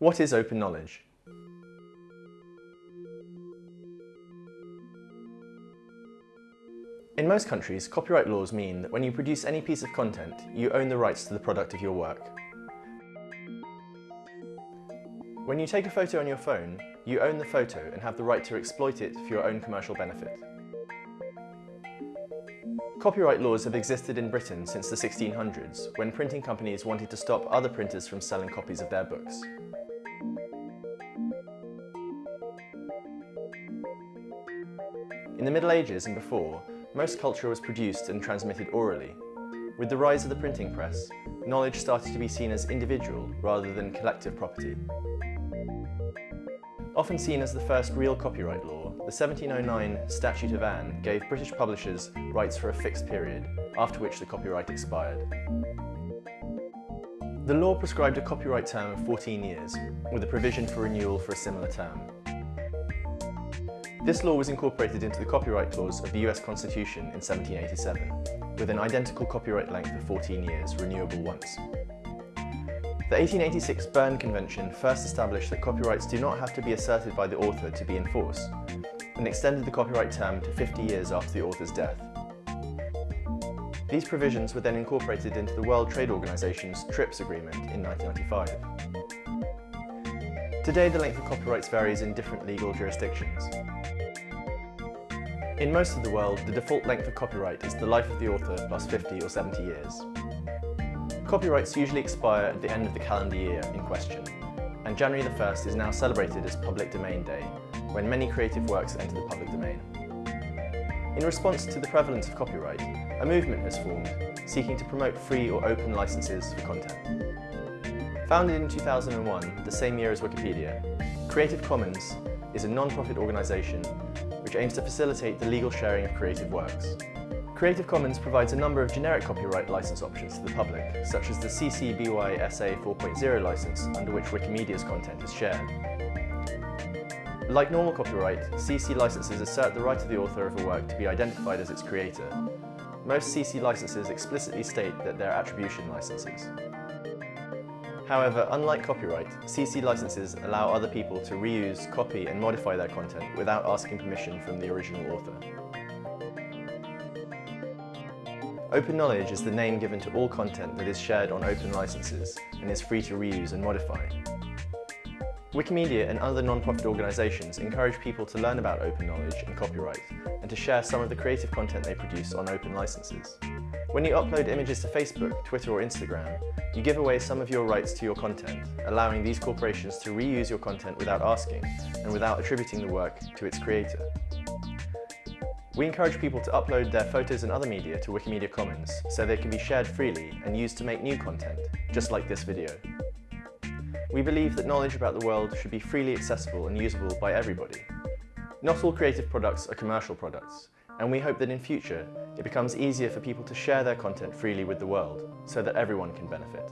What is open knowledge? In most countries, copyright laws mean that when you produce any piece of content, you own the rights to the product of your work. When you take a photo on your phone, you own the photo and have the right to exploit it for your own commercial benefit. Copyright laws have existed in Britain since the 1600s, when printing companies wanted to stop other printers from selling copies of their books. In the Middle Ages and before, most culture was produced and transmitted orally. With the rise of the printing press, knowledge started to be seen as individual rather than collective property. Often seen as the first real copyright law, the 1709 Statute of Anne gave British publishers rights for a fixed period, after which the copyright expired. The law prescribed a copyright term of 14 years, with a provision for renewal for a similar term. This law was incorporated into the Copyright Clause of the US Constitution in 1787, with an identical copyright length of 14 years, renewable once. The 1886 Berne Convention first established that copyrights do not have to be asserted by the author to be in force, and extended the copyright term to 50 years after the author's death. These provisions were then incorporated into the World Trade Organization's TRIPS agreement in 1995. Today the length of copyrights varies in different legal jurisdictions. In most of the world, the default length of copyright is the life of the author plus 50 or 70 years. Copyrights usually expire at the end of the calendar year in question, and January the 1st is now celebrated as Public Domain Day, when many creative works enter the public domain. In response to the prevalence of copyright, a movement has formed seeking to promote free or open licenses for content. Founded in 2001, the same year as Wikipedia, Creative Commons is a non-profit organisation which aims to facilitate the legal sharing of creative works. Creative Commons provides a number of generic copyright license options to the public, such as the CC BY SA 4.0 license, under which Wikimedia's content is shared. Like normal copyright, CC licenses assert the right of the author of a work to be identified as its creator. Most CC licenses explicitly state that they're attribution licenses. However, unlike copyright, CC licenses allow other people to reuse, copy and modify their content without asking permission from the original author. Open knowledge is the name given to all content that is shared on open licenses and is free to reuse and modify. Wikimedia and other non-profit organisations encourage people to learn about open knowledge and copyright and to share some of the creative content they produce on open licenses. When you upload images to Facebook, Twitter or Instagram, you give away some of your rights to your content, allowing these corporations to reuse your content without asking and without attributing the work to its creator. We encourage people to upload their photos and other media to Wikimedia Commons so they can be shared freely and used to make new content, just like this video. We believe that knowledge about the world should be freely accessible and usable by everybody. Not all creative products are commercial products, and we hope that in future it becomes easier for people to share their content freely with the world so that everyone can benefit.